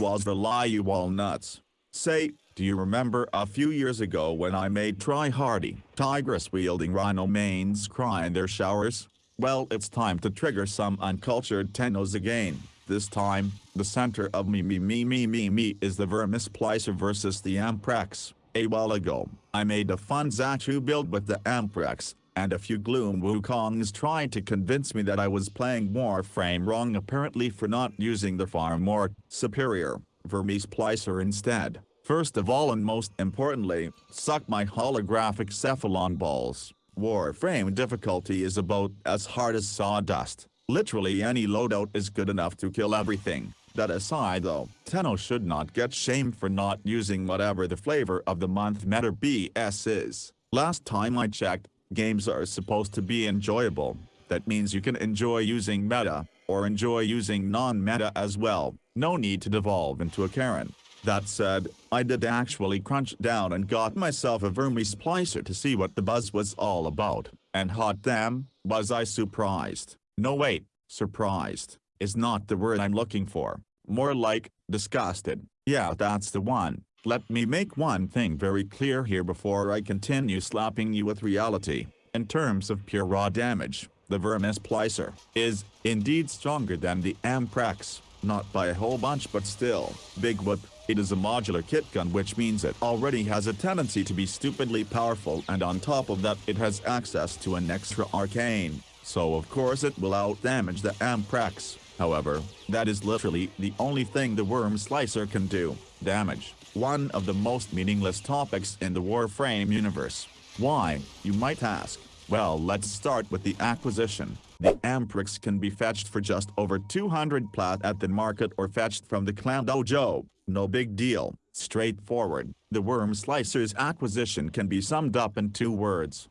was the lie you walnuts. Say, do you remember a few years ago when I made try-hardy, Tigris-wielding rhino mains cry in their showers? Well it's time to trigger some uncultured tennos again. This time, the center of me me me me me me is the Vermisplicer versus the Amprex. A while ago, I made a fun Xaku build with the Amprex, and a few Gloom Wukongs tried to convince me that I was playing Warframe wrong apparently for not using the far more superior Vermis Vermisplicer instead. First of all and most importantly, suck my holographic cephalon balls. Warframe difficulty is about as hard as sawdust. Literally any loadout is good enough to kill everything. That aside though, Tenno should not get shamed for not using whatever the flavor of the month meta BS is. Last time I checked, games are supposed to be enjoyable. That means you can enjoy using meta, or enjoy using non-meta as well. No need to devolve into a Karen. That said, I did actually crunch down and got myself a Vermisplicer to see what the buzz was all about, and hot damn, was I surprised. No wait, surprised, is not the word I'm looking for, more like, disgusted. Yeah that's the one. Let me make one thing very clear here before I continue slapping you with reality. In terms of pure raw damage, the Vermisplicer is, indeed stronger than the Amprex, not by a whole bunch but still, big whoop. It is a modular kit gun which means it already has a tendency to be stupidly powerful and on top of that it has access to an extra arcane, so of course it will outdamage the Amprex, However, that is literally the only thing the Vermisplicer can do, damage. One of the most meaningless topics in the Warframe universe. Why, you might ask? Well let's start with the acquisition. The Amprex can be fetched for just over 200 plat at the market or fetched from the clan dojo. No big deal, straightforward. The Worm Slicer's acquisition can be summed up in two words.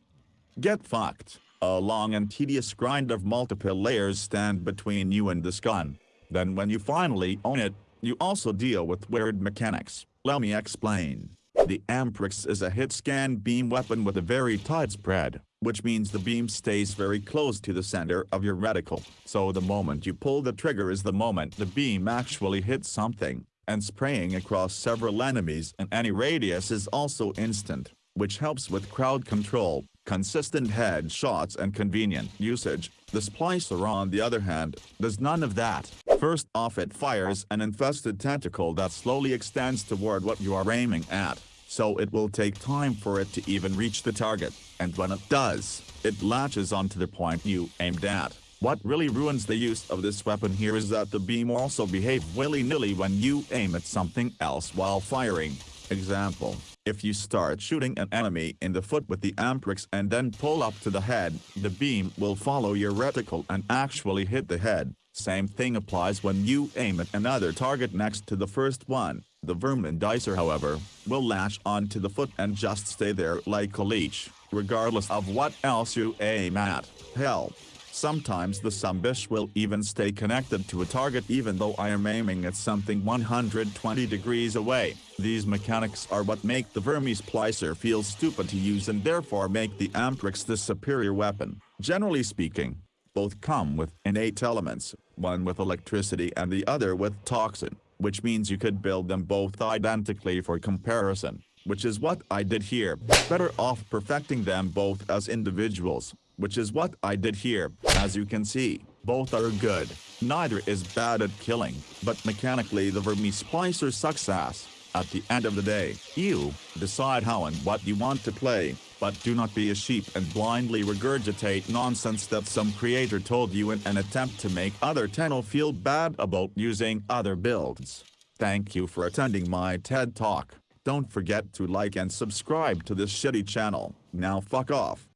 Get fucked. A long and tedious grind of multiple layers stand between you and this gun. Then when you finally own it, you also deal with weird mechanics. Let me explain. The Amprex is a hit-scan beam weapon with a very tight spread, which means the beam stays very close to the center of your reticle, so the moment you pull the trigger is the moment the beam actually hits something and spraying across several enemies in any radius is also instant, which helps with crowd control, consistent headshots and convenient usage. The Splicer on the other hand, does none of that. First off it fires an infested tentacle that slowly extends toward what you are aiming at, so it will take time for it to even reach the target, and when it does, it latches onto the point you aimed at. What really ruins the use of this weapon here is that the beam also behave willy-nilly when you aim at something else while firing. Example, if you start shooting an enemy in the foot with the Amprex and then pull up to the head, the beam will follow your reticle and actually hit the head. Same thing applies when you aim at another target next to the first one. The Vermisplicer however, will latch onto the foot and just stay there like a leech, regardless of what else you aim at. Hell, Sometimes the Sumbish will even stay connected to a target even though I am aiming at something 120 degrees away. These mechanics are what make the Vermisplicer feel stupid to use and therefore make the Amprex the superior weapon. Generally speaking, both come with innate elements, one with electricity and the other with toxin, which means you could build them both identically for comparison, which is what I did here, better off perfecting them both as individuals which is what I did here. As you can see, both are good. Neither is bad at killing, but mechanically the Vermisplicer sucks ass. At the end of the day, you decide how and what you want to play, but do not be a sheep and blindly regurgitate nonsense that some creator told you in an attempt to make other Tenno feel bad about using other builds. Thank you for attending my TED Talk. Don't forget to like and subscribe to this shitty channel. Now fuck off.